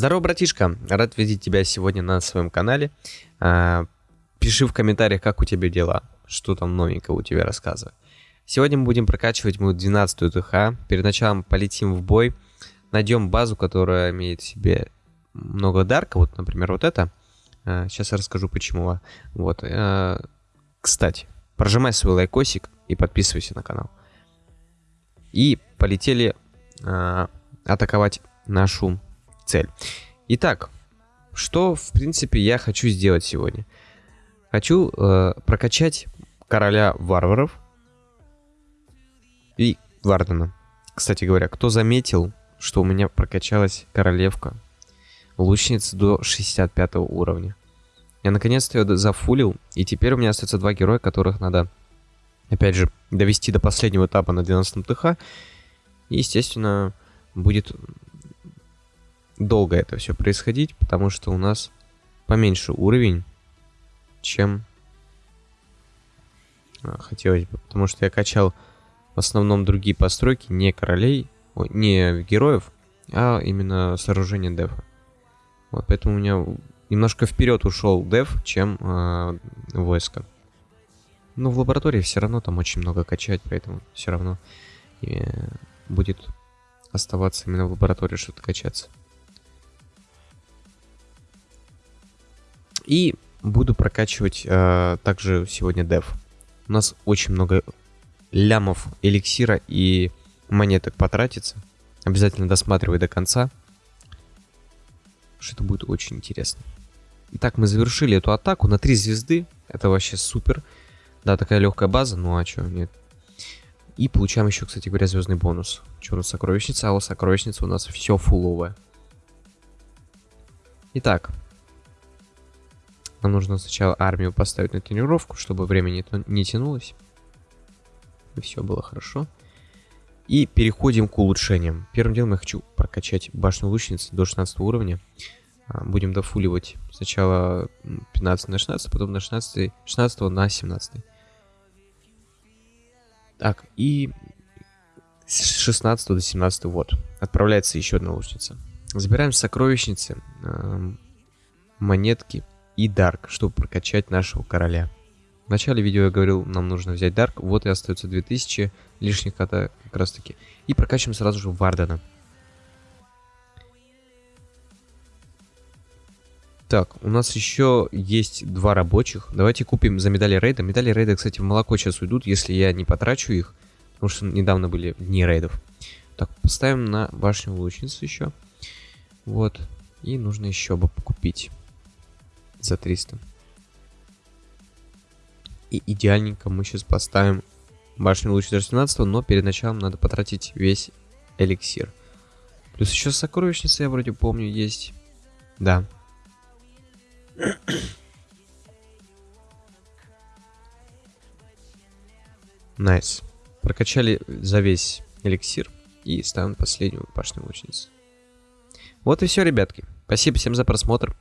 Здорово, братишка! Рад видеть тебя сегодня на своем канале. А, пиши в комментариях, как у тебя дела, что там новенького у тебя рассказывай. Сегодня мы будем прокачивать мою 12 ТХ. Перед началом полетим в бой. Найдем базу, которая имеет в себе много дарка. Вот, например, вот это. А, сейчас я расскажу, почему. Вот. А, кстати, прожимай свой лайкосик и подписывайся на канал. И полетели атаковать нашу цель. Итак, что, в принципе, я хочу сделать сегодня? Хочу э, прокачать короля варваров и Вардена. Кстати говоря, кто заметил, что у меня прокачалась королевка, лучница до 65 уровня. Я наконец-то ее зафулил, и теперь у меня остается два героя, которых надо, опять же, довести до последнего этапа на 12 ТХ. И, естественно, будет долго это все происходить, потому что у нас поменьше уровень, чем а, хотелось бы. Потому что я качал в основном другие постройки, не королей, не героев, а именно сооружение дефа. Вот, поэтому у меня немножко вперед ушел деф, чем э, войско. Но в лаборатории все равно там очень много качать, поэтому все равно э, будет оставаться именно в лаборатории что-то качаться. И буду прокачивать э, также сегодня дев. У нас очень много лямов эликсира и монеток потратится. Обязательно досматривай до конца. Что это будет очень интересно. Итак, мы завершили эту атаку на 3 звезды. Это вообще супер. Да, такая легкая база, ну а что, нет. И получаем еще, кстати говоря, звездный бонус. Что у нас сокровищница? А у сокровищница у нас все фуловое. Итак, нам нужно сначала армию поставить на тренировку, чтобы время не, не тянулось. И все было хорошо. И переходим к улучшениям. Первым делом я хочу прокачать башню лучницы до 16 уровня. А, будем дофуливать сначала 15 на 16, потом на 16, 16 на 17. Так, и с 16 до 17 вот. Отправляется еще одна лучница. Забираем сокровищницы, монетки и Дарк, чтобы прокачать нашего короля. В начале видео я говорил, нам нужно взять Дарк, вот и остается 2000 лишних кота как раз таки. И прокачиваем сразу же Вардена. Так, у нас еще есть два рабочих. Давайте купим за медали рейда. Медали рейда, кстати, в молоко сейчас уйдут, если я не потрачу их. Потому что недавно были дни рейдов. Так, поставим на башню лучницу еще. Вот. И нужно еще бы купить за 300. И идеальненько мы сейчас поставим башню луч 17, но перед началом надо потратить весь эликсир. Плюс еще сокровищница, я вроде помню, есть. Да. Nice. Nice. Прокачали за весь эликсир и ставим последнюю башню лучницу. Вот и все, ребятки. Спасибо всем за просмотр.